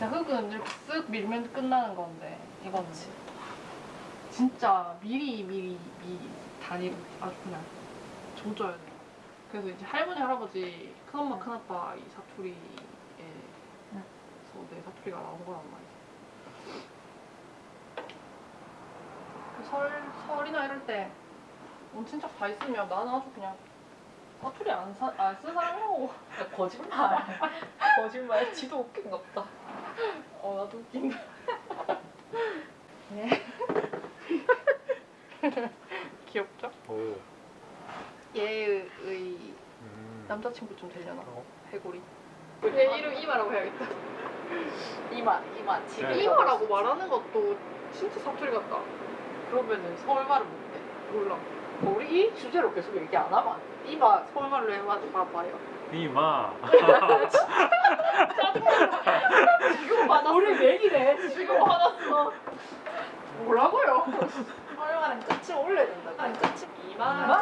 자극은 이렇게 쓱 밀면 끝나는 건데 이거는 진짜 미리 미리 미리 단위로 아주 그냥 조져야 돼요. 그래서 이제 할머니 할아버지 큰엄마 큰아빠 이 사투리에 응. 서내 사투리가 나온 거란 말이야. 그설 설이나 이럴 때 온 친척 다 있으면 나는 아주 그냥 사투리 안안쓴 사람이라고. 야, 거짓말. 거짓말. 지도 웃긴 것 같다. 어 나도 웃긴다. 예. 귀엽죠? 오. 얘의 음. 남자친구 좀 되려나? 어? 해골이. 얘 이름 이마라고 해야겠다. 이마, 이마. 지금 네. 이마라고 말하는 것도 진짜 사투리 같다. 그러면은 서울말을 못해. 몰라. 우리 이 주제로 계속 얘기 안 하면 안 돼. 이마 서울말로 해봐 봐봐요. 이마. 지금 화났어. 우리 맥이네. 지금 화났어. 뭐라고요? 서울말은 끝이 올려야 된다. 끝이 이마. 이마.